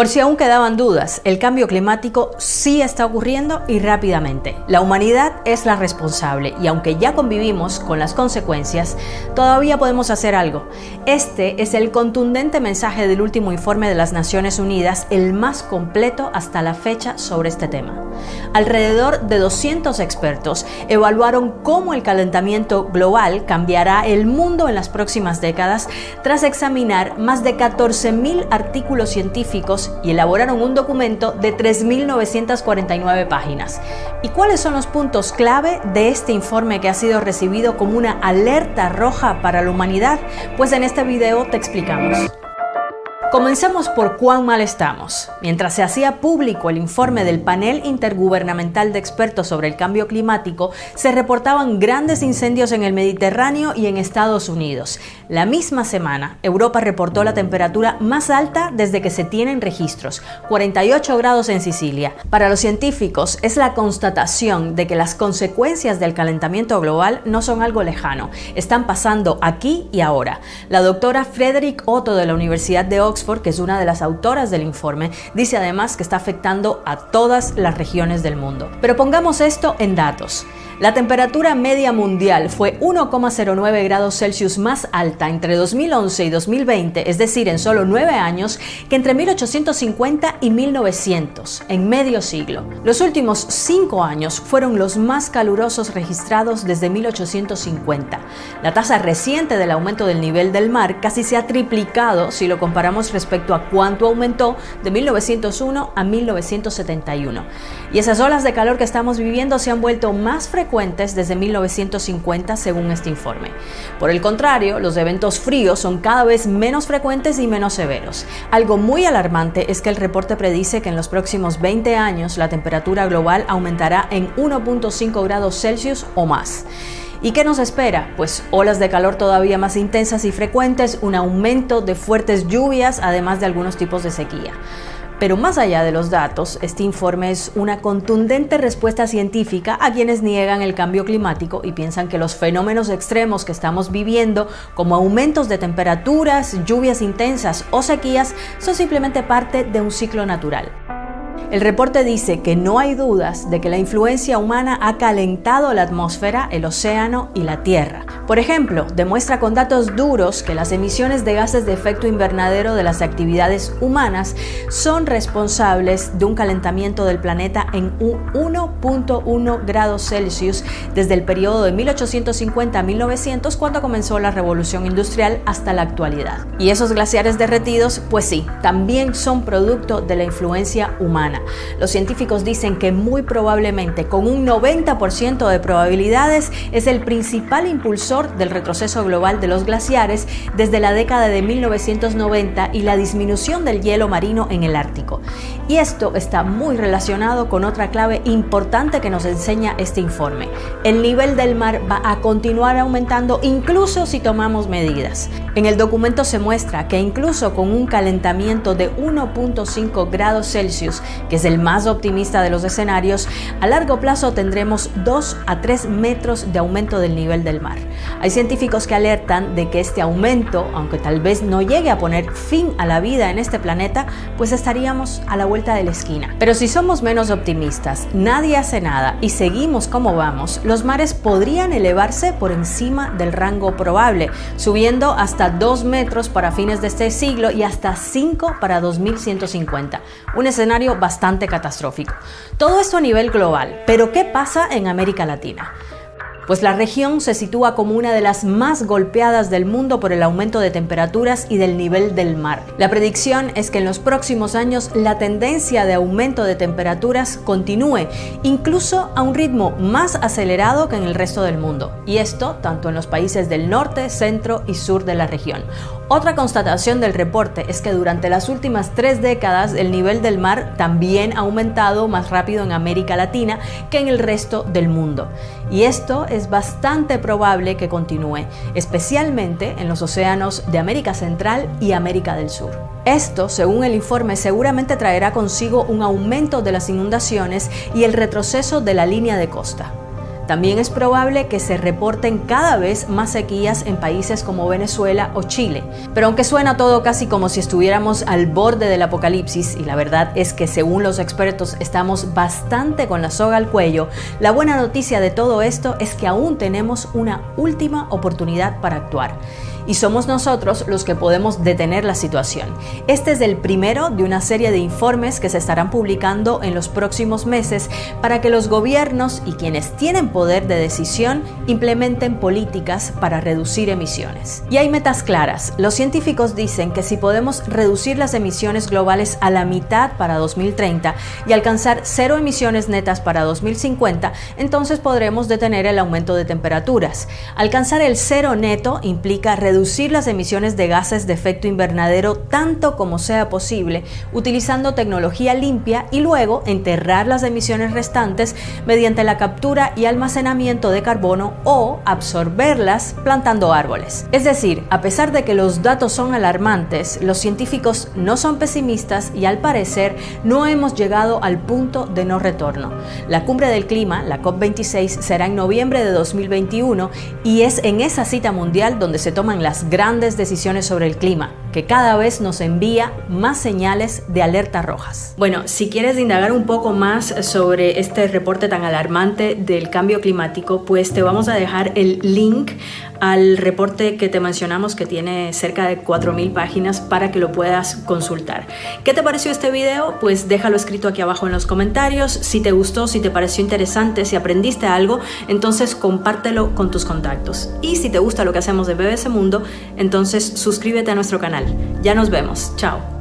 Por si aún quedaban dudas, el cambio climático sí está ocurriendo y rápidamente. La humanidad es la responsable y aunque ya convivimos con las consecuencias, todavía podemos hacer algo. Este es el contundente mensaje del último informe de las Naciones Unidas, el más completo hasta la fecha sobre este tema. Alrededor de 200 expertos evaluaron cómo el calentamiento global cambiará el mundo en las próximas décadas tras examinar más de 14.000 artículos científicos y elaboraron un documento de 3.949 páginas. ¿Y cuáles son los puntos clave de este informe que ha sido recibido como una alerta roja para la humanidad? Pues en este video te explicamos. Comencemos por cuán mal estamos. Mientras se hacía público el informe del panel intergubernamental de expertos sobre el cambio climático, se reportaban grandes incendios en el Mediterráneo y en Estados Unidos. La misma semana, Europa reportó la temperatura más alta desde que se tienen registros, 48 grados en Sicilia. Para los científicos es la constatación de que las consecuencias del calentamiento global no son algo lejano, están pasando aquí y ahora. La doctora Frederick Otto de la Universidad de Oxford que es una de las autoras del informe, dice además que está afectando a todas las regiones del mundo. Pero pongamos esto en datos. La temperatura media mundial fue 1,09 grados Celsius más alta entre 2011 y 2020, es decir, en solo nueve años, que entre 1850 y 1900, en medio siglo. Los últimos cinco años fueron los más calurosos registrados desde 1850. La tasa reciente del aumento del nivel del mar casi se ha triplicado si lo comparamos respecto a cuánto aumentó de 1901 a 1971. Y esas olas de calor que estamos viviendo se han vuelto más frecuentes desde 1950 según este informe. Por el contrario, los eventos fríos son cada vez menos frecuentes y menos severos. Algo muy alarmante es que el reporte predice que en los próximos 20 años la temperatura global aumentará en 1.5 grados Celsius o más. ¿Y qué nos espera? Pues olas de calor todavía más intensas y frecuentes, un aumento de fuertes lluvias, además de algunos tipos de sequía. Pero más allá de los datos, este informe es una contundente respuesta científica a quienes niegan el cambio climático y piensan que los fenómenos extremos que estamos viviendo, como aumentos de temperaturas, lluvias intensas o sequías, son simplemente parte de un ciclo natural. El reporte dice que no hay dudas de que la influencia humana ha calentado la atmósfera, el océano y la Tierra. Por ejemplo, demuestra con datos duros que las emisiones de gases de efecto invernadero de las actividades humanas son responsables de un calentamiento del planeta en un 1.1 grados Celsius desde el periodo de 1850 a 1900 cuando comenzó la revolución industrial hasta la actualidad. Y esos glaciares derretidos, pues sí, también son producto de la influencia humana. Los científicos dicen que muy probablemente, con un 90% de probabilidades, es el principal impulsor del retroceso global de los glaciares desde la década de 1990 y la disminución del hielo marino en el Ártico. Y esto está muy relacionado con otra clave importante que nos enseña este informe. El nivel del mar va a continuar aumentando incluso si tomamos medidas. En el documento se muestra que incluso con un calentamiento de 1.5 grados Celsius, que es el más optimista de los escenarios, a largo plazo tendremos 2 a 3 metros de aumento del nivel del mar. Hay científicos que alertan de que este aumento, aunque tal vez no llegue a poner fin a la vida en este planeta, pues estaríamos a la vuelta de la esquina. Pero si somos menos optimistas, nadie hace nada y seguimos como vamos, los mares podrían elevarse por encima del rango probable, subiendo hasta 2 metros para fines de este siglo y hasta 5 para 2150. Un escenario bastante catastrófico. Todo esto a nivel global, pero ¿qué pasa en América Latina? pues la región se sitúa como una de las más golpeadas del mundo por el aumento de temperaturas y del nivel del mar. La predicción es que en los próximos años la tendencia de aumento de temperaturas continúe, incluso a un ritmo más acelerado que en el resto del mundo, y esto tanto en los países del norte, centro y sur de la región. Otra constatación del reporte es que durante las últimas tres décadas el nivel del mar también ha aumentado más rápido en América Latina que en el resto del mundo. Y esto es bastante probable que continúe, especialmente en los océanos de América Central y América del Sur. Esto, según el informe, seguramente traerá consigo un aumento de las inundaciones y el retroceso de la línea de costa. También es probable que se reporten cada vez más sequías en países como Venezuela o Chile. Pero aunque suena todo casi como si estuviéramos al borde del apocalipsis, y la verdad es que según los expertos estamos bastante con la soga al cuello, la buena noticia de todo esto es que aún tenemos una última oportunidad para actuar y somos nosotros los que podemos detener la situación. Este es el primero de una serie de informes que se estarán publicando en los próximos meses para que los gobiernos y quienes tienen poder de decisión implementen políticas para reducir emisiones. Y hay metas claras. Los científicos dicen que si podemos reducir las emisiones globales a la mitad para 2030 y alcanzar cero emisiones netas para 2050, entonces podremos detener el aumento de temperaturas. Alcanzar el cero neto implica reducir las emisiones de gases de efecto invernadero tanto como sea posible, utilizando tecnología limpia y luego enterrar las emisiones restantes mediante la captura y almacenamiento de carbono o absorberlas plantando árboles. Es decir, a pesar de que los datos son alarmantes, los científicos no son pesimistas y al parecer no hemos llegado al punto de no retorno. La cumbre del clima, la COP26, será en noviembre de 2021 y es en esa cita mundial donde se toman las grandes decisiones sobre el clima, que cada vez nos envía más señales de alerta rojas. Bueno, si quieres indagar un poco más sobre este reporte tan alarmante del cambio climático, pues te vamos a dejar el link al reporte que te mencionamos que tiene cerca de 4.000 páginas para que lo puedas consultar. ¿Qué te pareció este video? Pues déjalo escrito aquí abajo en los comentarios. Si te gustó, si te pareció interesante, si aprendiste algo, entonces compártelo con tus contactos. Y si te gusta lo que hacemos de BBC Mundo, entonces suscríbete a nuestro Ya nos vemos. Chao.